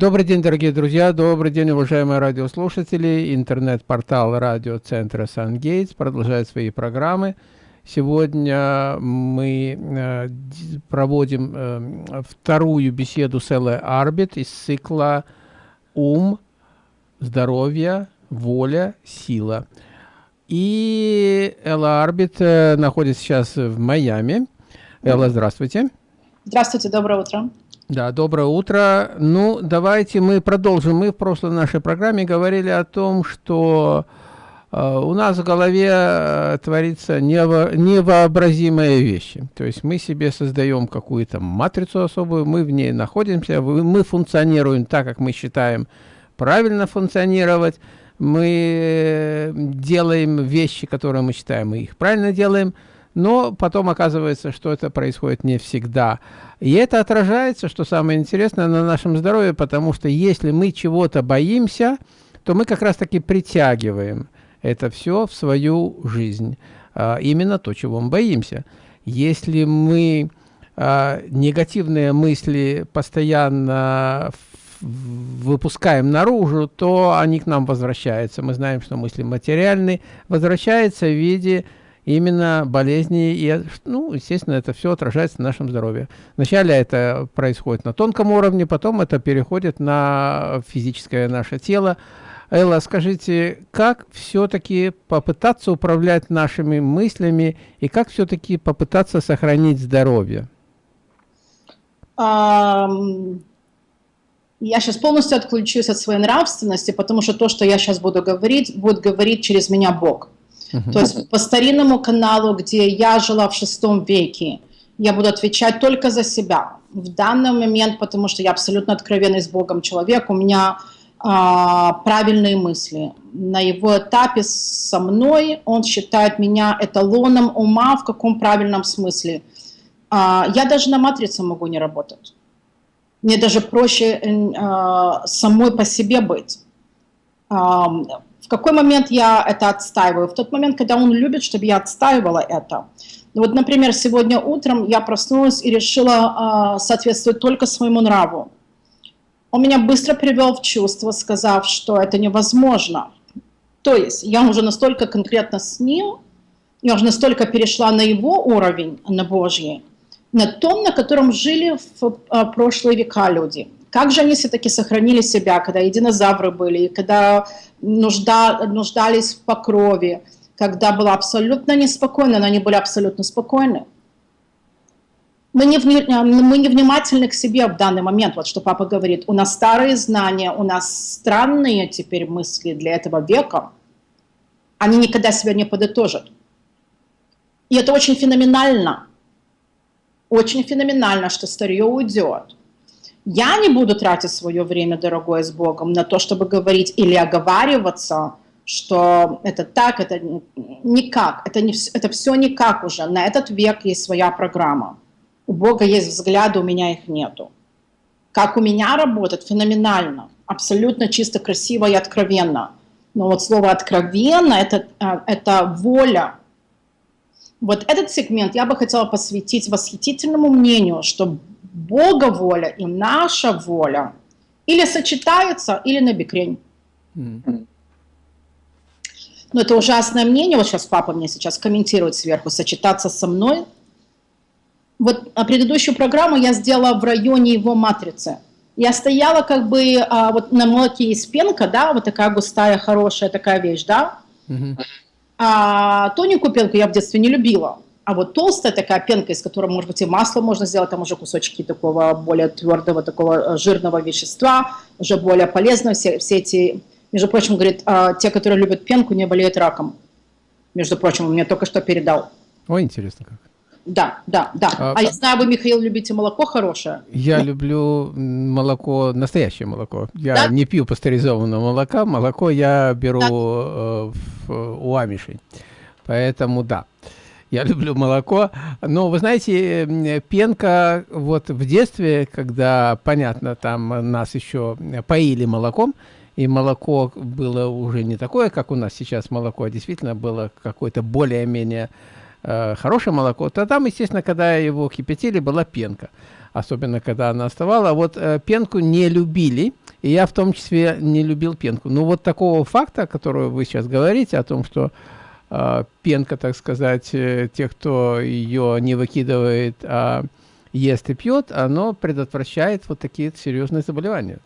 Добрый день, дорогие друзья, добрый день, уважаемые радиослушатели. Интернет-портал радиоцентра «Сангейтс» продолжает свои программы. Сегодня мы э, проводим э, вторую беседу с Эллой Арбит из цикла «Ум, здоровье, воля, сила». И Элла Арбит э, находится сейчас в Майами. Элла, здравствуйте. Здравствуйте, доброе утро. Да, доброе утро. Ну, давайте мы продолжим. Мы в прошлой нашей программе говорили о том, что э, у нас в голове э, творится нево, невообразимые вещи. То есть мы себе создаем какую-то матрицу особую, мы в ней находимся, мы функционируем так, как мы считаем правильно функционировать, мы э, делаем вещи, которые мы считаем, мы их правильно делаем, но потом оказывается, что это происходит не всегда. И это отражается, что самое интересное, на нашем здоровье, потому что если мы чего-то боимся, то мы как раз-таки притягиваем это все в свою жизнь. А, именно то, чего мы боимся. Если мы а, негативные мысли постоянно выпускаем наружу, то они к нам возвращаются. Мы знаем, что мысли материальные, возвращаются в виде именно болезни, и, ну, естественно, это все отражается на нашем здоровье. Вначале это происходит на тонком уровне, потом это переходит на физическое наше тело. Элла, скажите, как все-таки попытаться управлять нашими мыслями и как все-таки попытаться сохранить здоровье? Я сейчас полностью отключусь от своей нравственности, потому что то, что я сейчас буду говорить, будет говорить через меня Бог. То есть по старинному каналу, где я жила в шестом веке, я буду отвечать только за себя. В данный момент, потому что я абсолютно откровенный с Богом человек, у меня а, правильные мысли. На его этапе со мной он считает меня эталоном ума в каком правильном смысле. А, я даже на матрице могу не работать. Мне даже проще а, самой по себе быть. Какой момент я это отстаиваю? В тот момент, когда он любит, чтобы я отстаивала это. Вот, например, сегодня утром я проснулась и решила э, соответствовать только своему нраву. Он меня быстро привел в чувство, сказав, что это невозможно. То есть я уже настолько конкретно с ним, я уже настолько перешла на его уровень, на Божий, на том, на котором жили в э, прошлые века люди. Как же они все-таки сохранили себя, когда и динозавры были, когда нужда, нуждались в покрове, когда было абсолютно неспокойно, но они были абсолютно спокойны. Мы не, мы не внимательны к себе в данный момент, вот что папа говорит. У нас старые знания, у нас странные теперь мысли для этого века. Они никогда себя не подытожат. И это очень феноменально. Очень феноменально, что старье уйдет. Я не буду тратить свое время, дорогое, с Богом на то, чтобы говорить или оговариваться, что это так, это никак, это, не, это все никак уже. На этот век есть своя программа. У Бога есть взгляды, у меня их нету. Как у меня работает, феноменально, абсолютно чисто, красиво и откровенно. Но вот слово «откровенно» это, – это воля. Вот этот сегмент я бы хотела посвятить восхитительному мнению, что Бога воля и наша воля или сочетаются, или на бекрень. Mm. Но это ужасное мнение, вот сейчас папа мне сейчас комментирует сверху, сочетаться со мной. Вот а предыдущую программу я сделала в районе его матрицы. Я стояла как бы а, вот на молоке из пенка, да, вот такая густая, хорошая такая вещь, да. Mm -hmm. А тоненькую пенку я в детстве не любила. А вот толстая такая пенка, из которой, может быть, и масло можно сделать, там уже кусочки такого более твердого, такого э, жирного вещества, уже более полезно. Все, все эти, между прочим, говорит, а, те, которые любят пенку, не болеют раком. Между прочим, он мне только что передал. Ой, интересно как. Да, да, да. А, а я знаю, вы, Михаил, любите молоко хорошее? Я люблю молоко, настоящее молоко. Я да? не пью пастеризованного молока. Молоко я беру да. э, в, у амишей. Поэтому да я люблю молоко. Но вы знаете, пенка вот в детстве, когда, понятно, там нас еще поили молоком, и молоко было уже не такое, как у нас сейчас молоко, а действительно было какое-то более-менее э, хорошее молоко, то там, естественно, когда его кипятили, была пенка. Особенно, когда она оставала. Вот э, пенку не любили, И я в том числе не любил пенку. Ну вот такого факта, который вы сейчас говорите, о том, что пенка, так сказать, э, тех, кто ее не выкидывает, а ест и пьет, оно предотвращает вот такие серьезные заболевания.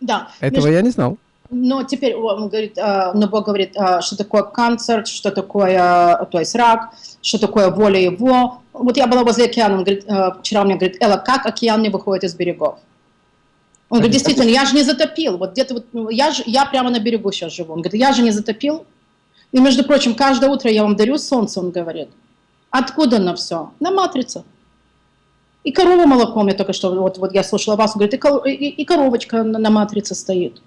Да. Этого между... я не знал. Но теперь он говорит, э, но Бог говорит, э, что такое канцер, что такое, то есть рак, что такое воля его. Вот я была возле океана, он говорит, э, вчера мне говорит, Элла, как океан не выходит из берегов? Он говорит, действительно, я же не затопил. Вот где-то вот, ну, я, же, я прямо на берегу сейчас живу. Он говорит, я же не затопил. И, между прочим, каждое утро я вам дарю солнце, он говорит. Откуда на все? На матрице. И корова молоком, я только что, вот, вот я слушала вас, говорит, и, и, и коровочка на, на матрице стоит.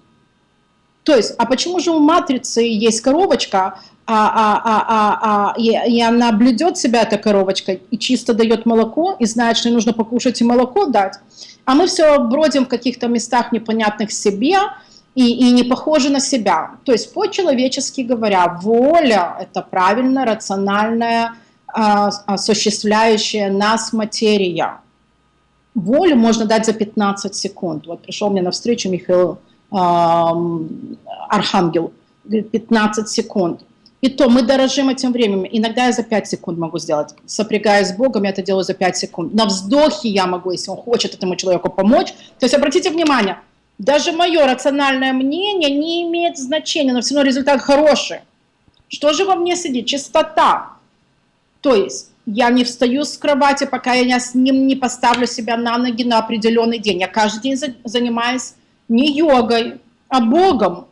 То есть, а почему же у матрицы есть коровочка, а, а, а, а, а, и, и она блюдет себя, эта коровочка, и чисто дает молоко, и знает, что ей нужно покушать и молоко дать, а мы все бродим в каких-то местах непонятных себе, и, и не похожи на себя. То есть, по-человечески говоря, воля – это правильно, рациональная, а, осуществляющая нас материя. Волю можно дать за 15 секунд. Вот пришел мне навстречу Михаил архангел, 15 секунд. И то мы дорожим этим временем. Иногда я за 5 секунд могу сделать. Сопрягаясь с Богом, я это делаю за 5 секунд. На вздохе я могу, если он хочет этому человеку помочь. То есть обратите внимание, даже мое рациональное мнение не имеет значения, но все равно результат хороший. Что же во мне сидит? Чистота. То есть я не встаю с кровати, пока я с ним не поставлю себя на ноги на определенный день. Я каждый день занимаюсь не йогой, а Богом.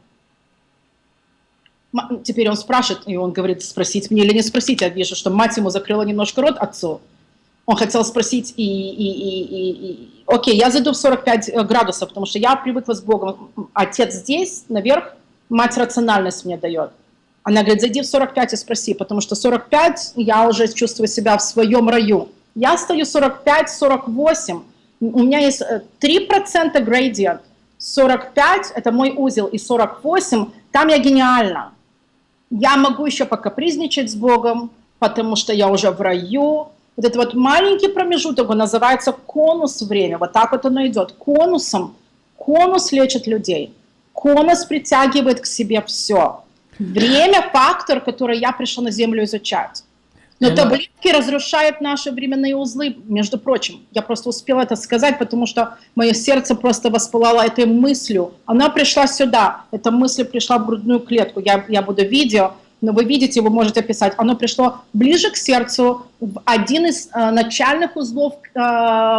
Теперь он спрашивает, и он говорит, спросить мне или не спросить. Я вижу, что мать ему закрыла немножко рот отцу. Он хотел спросить, и, и, и, и, и окей, я зайду в 45 э, градусов, потому что я привыкла с Богом. Отец здесь, наверх, мать рациональность мне дает. Она говорит, зайди в 45 и спроси, потому что 45 я уже чувствую себя в своем раю. Я стою 45-48, у меня есть 3% э, градиент. 45 – это мой узел, и 48 – там я гениальна. Я могу еще покапризничать с Богом, потому что я уже в раю. Вот этот вот маленький промежуток, он называется конус время. Вот так вот оно идет. Конусом. Конус лечит людей. Конус притягивает к себе все. Время – фактор, который я пришла на Землю изучать. Но таблетки разрушают наши временные узлы, между прочим. Я просто успела это сказать, потому что мое сердце просто воспылало этой мыслью. Она пришла сюда, эта мысль пришла в грудную клетку. Я, я буду видео, но вы видите, вы можете писать. Оно пришло ближе к сердцу, в один из э, начальных узлов э,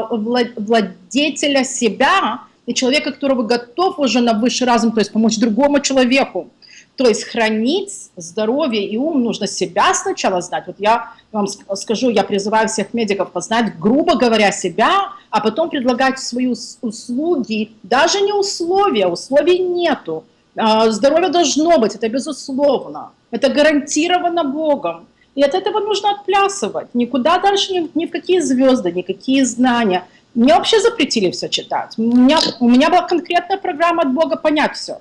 владетеля себя и человека, которого готов уже на высший разум, то есть помочь другому человеку. То есть хранить здоровье и ум нужно себя сначала знать. Вот я вам скажу, я призываю всех медиков познать, грубо говоря, себя, а потом предлагать свои услуги, даже не условия, условий нету. А, здоровье должно быть, это безусловно, это гарантировано Богом. И от этого нужно отплясывать. Никуда дальше, ни, ни в какие звезды, никакие знания. Мне вообще запретили все читать. У меня, у меня была конкретная программа от Бога понять все.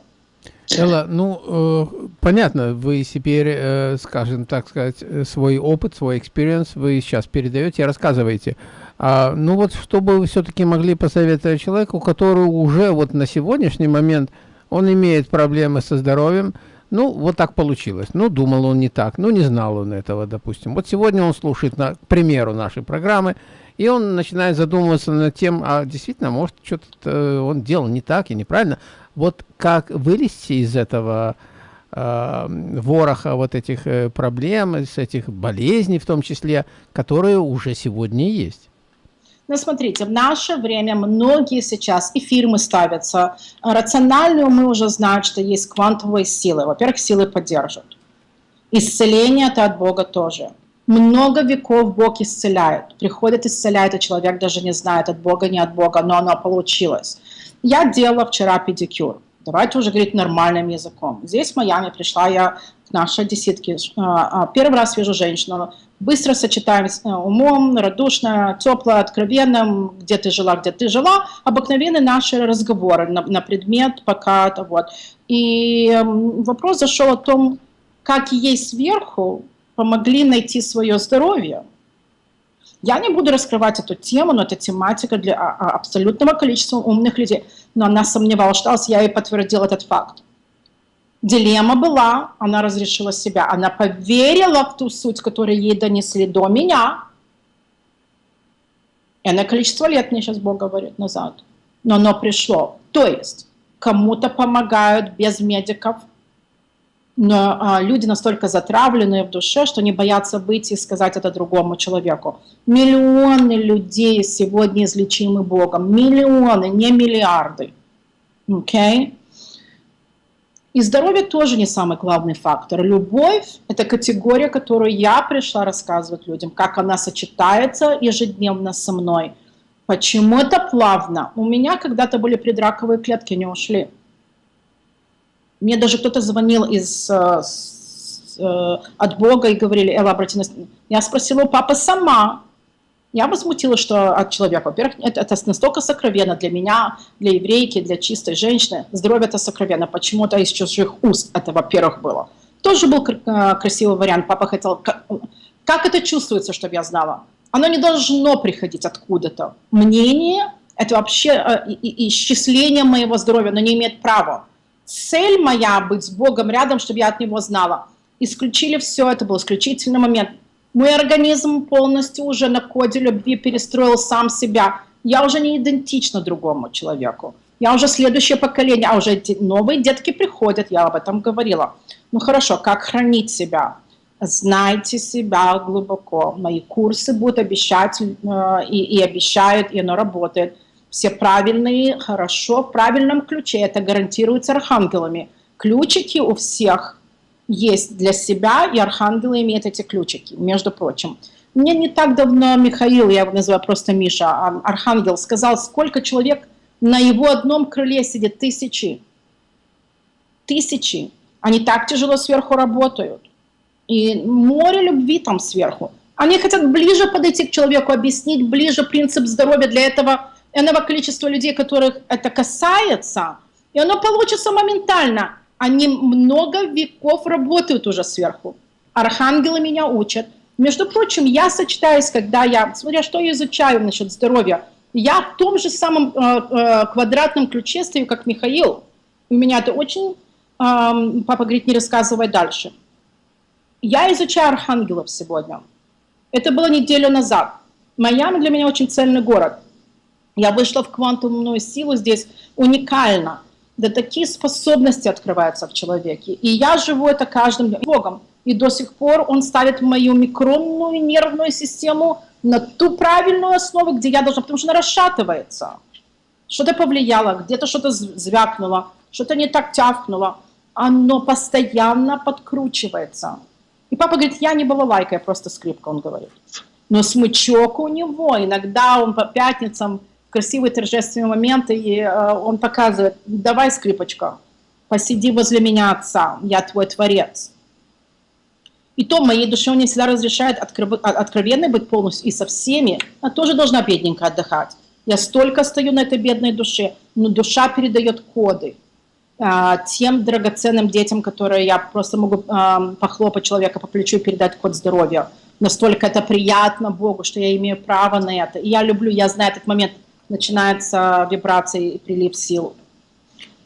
Элла, ну, э, понятно, вы теперь, э, скажем так сказать, свой опыт, свой experience вы сейчас передаете, рассказываете. А, ну вот, чтобы вы все-таки могли посоветовать человеку, который уже вот на сегодняшний момент, он имеет проблемы со здоровьем, ну, вот так получилось. Ну, думал он не так, ну, не знал он этого, допустим. Вот сегодня он слушает, на, к примеру, нашей программы, и он начинает задумываться над тем, а действительно, может, что-то он делал не так и неправильно. Вот как вылезти из этого э, вороха вот этих э, проблем, с этих болезней в том числе, которые уже сегодня есть? Ну, смотрите, в наше время многие сейчас и фирмы ставятся. Рациональную мы уже знаем, что есть квантовые силы. Во-первых, силы поддержат. Исцеление – это от Бога тоже. Много веков Бог исцеляет. Приходит, исцеляет, и человек даже не знает, от Бога, не от Бога, но оно получилось. Я делала вчера педикюр. Давайте уже говорить нормальным языком. Здесь в Майами пришла я к нашей десятке. А, а, первый раз вижу женщину. Быстро сочетаем э, умом, радушно, тепло, откровенно, где ты жила, где ты жила. Обыкновенные наши разговоры на, на предмет пока-то. Вот. И эм, вопрос зашел о том, как ей сверху помогли найти свое здоровье. Я не буду раскрывать эту тему, но это тематика для а, а, абсолютного количества умных людей. Но она сомневалась, я ей подтвердил этот факт. Дилемма была, она разрешила себя, она поверила в ту суть, которую ей донесли до меня. И она количество лет мне сейчас Бог говорит назад. Но оно пришло. То есть кому-то помогают без медиков, но а, люди настолько затравленные в душе, что не боятся выйти и сказать это другому человеку. Миллионы людей сегодня излечимы Богом. Миллионы, не миллиарды. Okay? И здоровье тоже не самый главный фактор. Любовь – это категория, которую я пришла рассказывать людям, как она сочетается ежедневно со мной. Почему это плавно? У меня когда-то были предраковые клетки, не ушли. Мне даже кто-то звонил из, э, с, э, от Бога и говорили, Элла, обрати. Я спросила у папы сама. Я возмутилась, что от человека. Во-первых, это, это настолько сокровенно для меня, для еврейки, для чистой женщины. Здоровье это сокровенно. Почему-то из чужих уст это, во-первых, было. Тоже был э, красивый вариант. Папа хотел... Как, как это чувствуется, чтобы я знала? Оно не должно приходить откуда-то. Мнение – это вообще исчисление моего здоровья, но не имеет права цель моя быть с Богом рядом, чтобы я от Него знала. Исключили все, это был исключительный момент. Мой организм полностью уже на коде любви перестроил сам себя. Я уже не идентична другому человеку. Я уже следующее поколение, а уже новые детки приходят, я об этом говорила. Ну хорошо, как хранить себя? Знайте себя глубоко. Мои курсы будут обещать э, и, и обещают, и оно работает все правильные, хорошо, в правильном ключе. Это гарантируется архангелами. Ключики у всех есть для себя, и архангелы имеют эти ключики, между прочим. Мне не так давно Михаил, я его называю просто Миша, а архангел, сказал, сколько человек на его одном крыле сидит, тысячи. Тысячи. Они так тяжело сверху работают. И море любви там сверху. Они хотят ближе подойти к человеку, объяснить ближе принцип здоровья. Для этого иного количества людей, которых это касается, и оно получится моментально. Они много веков работают уже сверху. Архангелы меня учат. Между прочим, я сочетаюсь, когда я, смотря что я изучаю насчет здоровья, я в том же самом э, э, квадратном ключе стою, как Михаил. У меня это очень, э, папа говорит, не рассказывай дальше. Я изучаю архангелов сегодня. Это было неделю назад. Майами для меня очень цельный город. Я вышла в квантумную силу здесь уникально. Да такие способности открываются в человеке. И я живу это каждым Богом. И до сих пор он ставит мою микронную нервную систему на ту правильную основу, где я должна, потому что она расшатывается. Что-то повлияло, где-то что-то звякнуло, что-то не так тявкнуло. Оно постоянно подкручивается. И папа говорит, я не балалайка, я просто скрипка, он говорит. Но смычок у него, иногда он по пятницам красивые торжественные моменты, и э, он показывает, давай, скрипочка, посиди возле меня, отца, я твой творец. И то моей душе он не всегда разрешает откровенно быть полностью и со всеми, а тоже должна бедненько отдыхать. Я столько стою на этой бедной душе, но душа передает коды а, тем драгоценным детям, которые я просто могу а, похлопать человека по плечу и передать код здоровья. Настолько это приятно Богу, что я имею право на это. И я люблю, я знаю этот момент – начинается вибрация и прилив сил.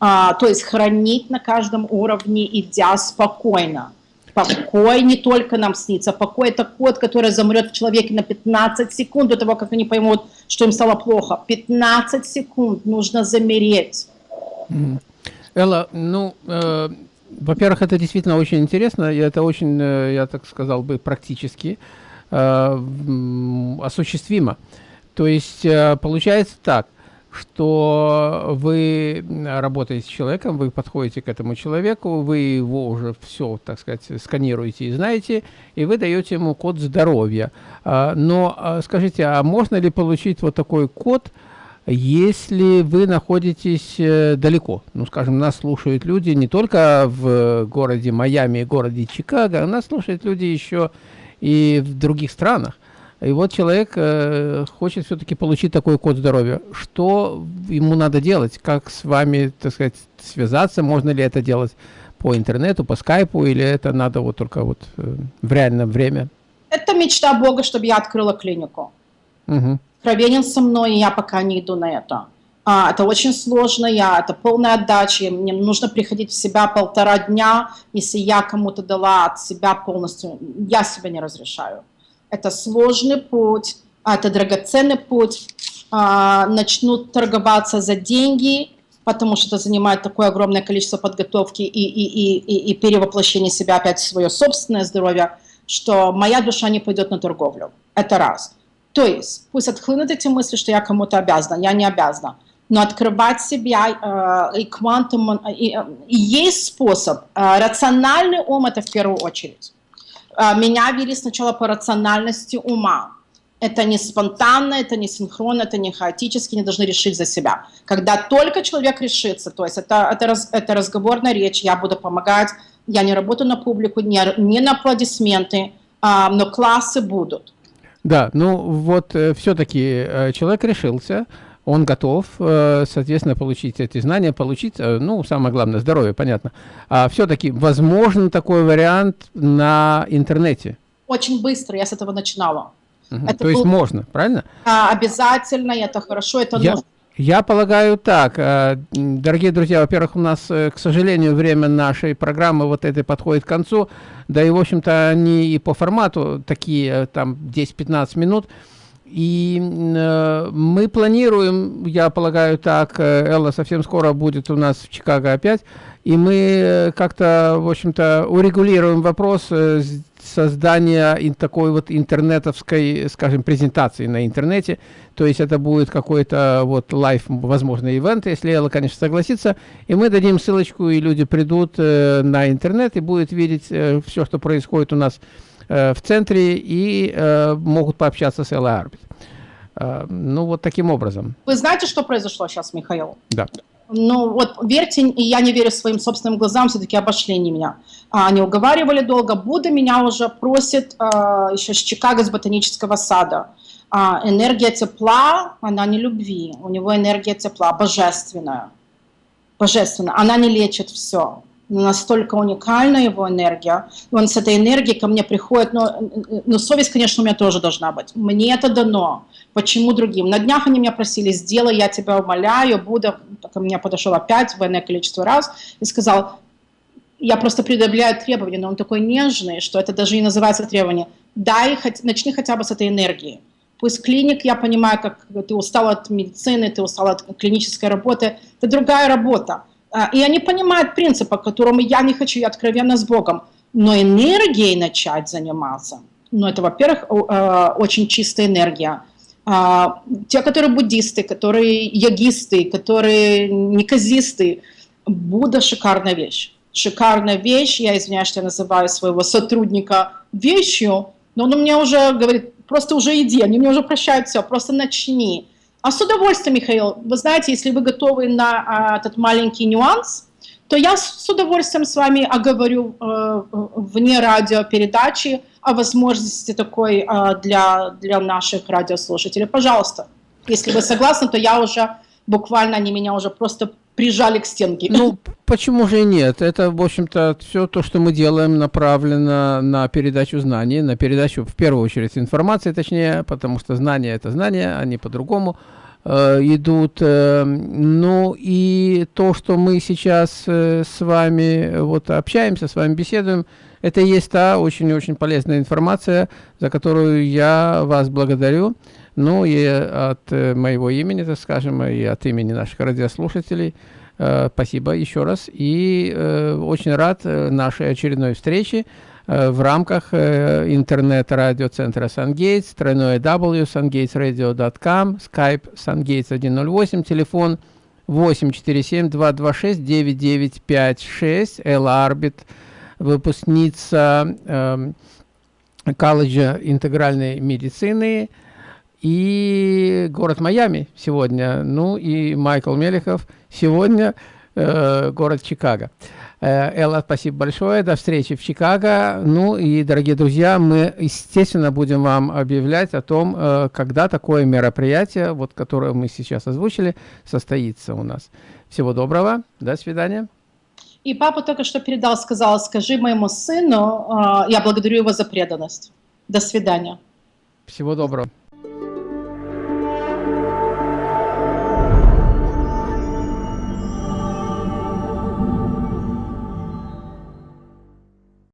А, то есть хранить на каждом уровне, идя спокойно. Покой не только нам снится, покой это кот, который замрет в человеке на 15 секунд до того, как они поймут, что им стало плохо. 15 секунд нужно замереть. Элла, ну, э, во-первых, это действительно очень интересно, и это очень, э, я так сказал бы, практически э, осуществимо. То есть э, получается так, что вы работаете с человеком, вы подходите к этому человеку, вы его уже все, так сказать, сканируете и знаете, и вы даете ему код здоровья. А, но а, скажите, а можно ли получить вот такой код, если вы находитесь э, далеко? Ну, скажем, нас слушают люди не только в городе Майами и городе Чикаго, нас слушают люди еще и в других странах. И вот человек э, хочет все-таки получить такой код здоровья. Что ему надо делать? Как с вами, так сказать, связаться? Можно ли это делать по интернету, по скайпу, или это надо вот только вот э, в реальном время? Это мечта Бога, чтобы я открыла клинику. угу. откровенен со мной, и я пока не иду на это. А, это очень сложно, я, это полная отдача, мне нужно приходить в себя полтора дня, если я кому-то дала от себя полностью, я себе не разрешаю. Это сложный путь, это драгоценный путь, а, начнут торговаться за деньги, потому что это занимает такое огромное количество подготовки и, и, и, и перевоплощения себя опять в свое собственное здоровье, что моя душа не пойдет на торговлю. Это раз. То есть пусть отхлынут эти мысли, что я кому-то обязана, я не обязана но открывать себя э, и квантум, и, и есть способ. Э, рациональный ум это в первую очередь. Э, меня вели сначала по рациональности ума. Это не спонтанно, это не синхронно, это не хаотически, не должны решить за себя. Когда только человек решится, то есть это, это, раз, это разговорная речь, я буду помогать, я не работаю на публику, не, не на аплодисменты, э, но классы будут. Да, ну вот э, все-таки э, человек решился, он готов, э, соответственно, получить эти знания, получить, э, ну, самое главное, здоровье, понятно. А все-таки возможен такой вариант на интернете? Очень быстро, я с этого начинала. Угу. Это То есть можно, правильно? А, обязательно, это хорошо, это я, нужно. Я полагаю так, э, дорогие друзья, во-первых, у нас, к сожалению, время нашей программы вот этой подходит к концу, да и, в общем-то, они и по формату такие, там, 10-15 минут, и э, мы планируем, я полагаю так, э, Элла совсем скоро будет у нас в Чикаго опять, и мы э, как-то, в общем-то, урегулируем вопрос э, создания такой вот интернетовской, скажем, презентации на интернете. То есть это будет какой-то вот live, возможно, event, если Элла, конечно, согласится. И мы дадим ссылочку, и люди придут э, на интернет и будут видеть э, все, что происходит у нас Э, в центре и э, могут пообщаться с Элла Арбит. Э, ну, вот таким образом. Вы знаете, что произошло сейчас, Михаил? Да. Ну, вот верьте, и я не верю своим собственным глазам, все-таки обошли они меня. А, они уговаривали долго. Будда меня уже просит еще с Чикаго, с ботанического сада. А, энергия тепла, она не любви. У него энергия тепла, божественная. Божественная. Она не лечит все настолько уникальна его энергия. Он с этой энергией ко мне приходит, но, но совесть, конечно, у меня тоже должна быть. Мне это дано. Почему другим? На днях они меня просили, сделай, я тебя умоляю, Будда ко мне подошел опять в иное количество раз и сказал, я просто предъявляю требования, но он такой нежный, что это даже не называется требование. Дай, начни хотя бы с этой энергии. Пусть клиник, я понимаю, как ты устал от медицины, ты устал от клинической работы, это другая работа и они понимают принцип, по которому я не хочу, я откровенно с Богом. Но энергией начать заниматься, ну это, во-первых, а, очень чистая энергия. А, те, которые буддисты, которые йогисты, которые неказисты, Будда шикарная вещь. Шикарная вещь, я извиняюсь, что я называю своего сотрудника вещью, но он мне уже говорит, просто уже иди, они мне уже прощают все, просто начни. А с удовольствием, Михаил, вы знаете, если вы готовы на а, этот маленький нюанс, то я с удовольствием с вами оговорю э, вне радиопередачи о возможности такой э, для, для наших радиослушателей. Пожалуйста, если вы согласны, то я уже буквально, они меня уже просто прижали к стенке. Ну, почему же и нет? Это, в общем-то, все то, что мы делаем, направлено на передачу знаний, на передачу, в первую очередь, информации, точнее, потому что знания – это знания, они по-другому э, идут. Э, ну, и то, что мы сейчас э, с вами вот общаемся, с вами беседуем, это и есть та очень-очень полезная информация, за которую я вас благодарю. Ну и от э, моего имени, так скажем, и от имени наших радиослушателей, э, спасибо еще раз. И э, очень рад нашей очередной встрече в рамках интернет-радиоцентра SunGates, тройное W, sungatesradio.com, skype sungates108, телефон 847-226-9956, Элла Арбит, выпускница э, колледжа интегральной медицины, и город Майами сегодня, ну и Майкл Мелехов сегодня, э, город Чикаго. Э, Элла, спасибо большое, до встречи в Чикаго. Ну и, дорогие друзья, мы, естественно, будем вам объявлять о том, э, когда такое мероприятие, вот которое мы сейчас озвучили, состоится у нас. Всего доброго, до свидания. И папа только что передал, сказал, скажи моему сыну, э, я благодарю его за преданность. До свидания. Всего доброго.